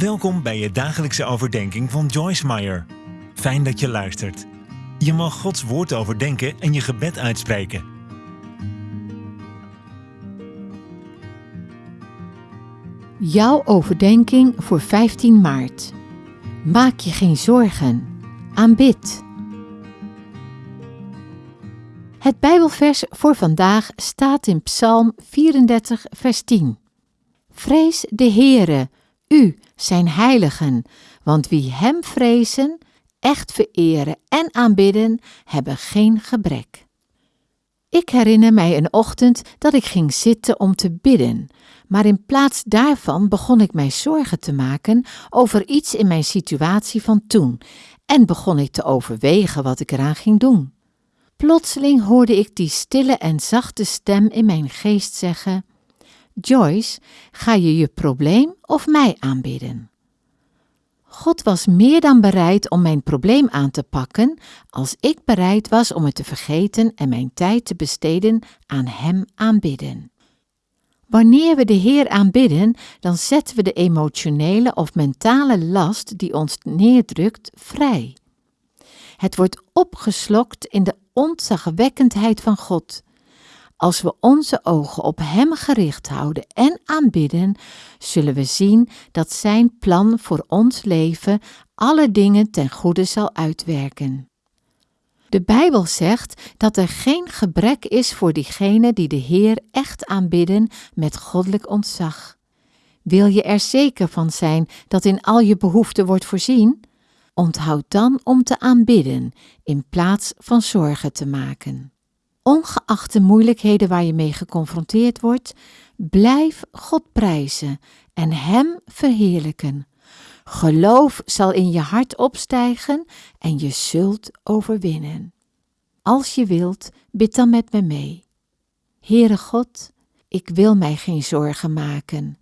Welkom bij je dagelijkse overdenking van Joyce Meyer. Fijn dat je luistert. Je mag Gods woord overdenken en je gebed uitspreken. Jouw overdenking voor 15 maart. Maak je geen zorgen. Aanbid. Het Bijbelvers voor vandaag staat in Psalm 34, vers 10. Vrees de Heere, u zijn heiligen, want wie Hem vrezen, echt vereren en aanbidden, hebben geen gebrek. Ik herinner mij een ochtend dat ik ging zitten om te bidden, maar in plaats daarvan begon ik mij zorgen te maken over iets in mijn situatie van toen en begon ik te overwegen wat ik eraan ging doen. Plotseling hoorde ik die stille en zachte stem in mijn geest zeggen: Joyce, ga je je probleem of mij aanbidden? God was meer dan bereid om mijn probleem aan te pakken als ik bereid was om het te vergeten en mijn tijd te besteden aan Hem aanbidden. Wanneer we de Heer aanbidden, dan zetten we de emotionele of mentale last die ons neerdrukt vrij. Het wordt opgeslokt in de ontzagwekkendheid van God. Als we onze ogen op Hem gericht houden en aanbidden, zullen we zien dat Zijn plan voor ons leven alle dingen ten goede zal uitwerken. De Bijbel zegt dat er geen gebrek is voor diegenen die de Heer echt aanbidden met goddelijk ontzag. Wil je er zeker van zijn dat in al je behoeften wordt voorzien? Onthoud dan om te aanbidden in plaats van zorgen te maken. Ongeacht de moeilijkheden waar je mee geconfronteerd wordt, blijf God prijzen en Hem verheerlijken. Geloof zal in je hart opstijgen en je zult overwinnen. Als je wilt, bid dan met me mee. Heere God, ik wil mij geen zorgen maken.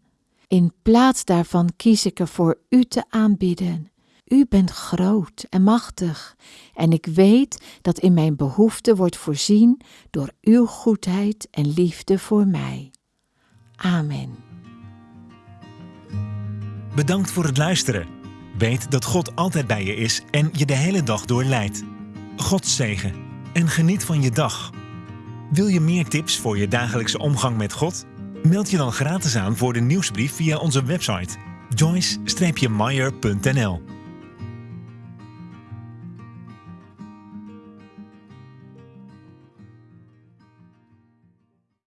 In plaats daarvan kies ik ervoor U te aanbidden. U bent groot en machtig en ik weet dat in mijn behoefte wordt voorzien door Uw goedheid en liefde voor mij. Amen. Bedankt voor het luisteren. Weet dat God altijd bij je is en je de hele dag door leidt. God zegen en geniet van je dag. Wil je meer tips voor je dagelijkse omgang met God? Meld je dan gratis aan voor de nieuwsbrief via onze website joyce-meyer.nl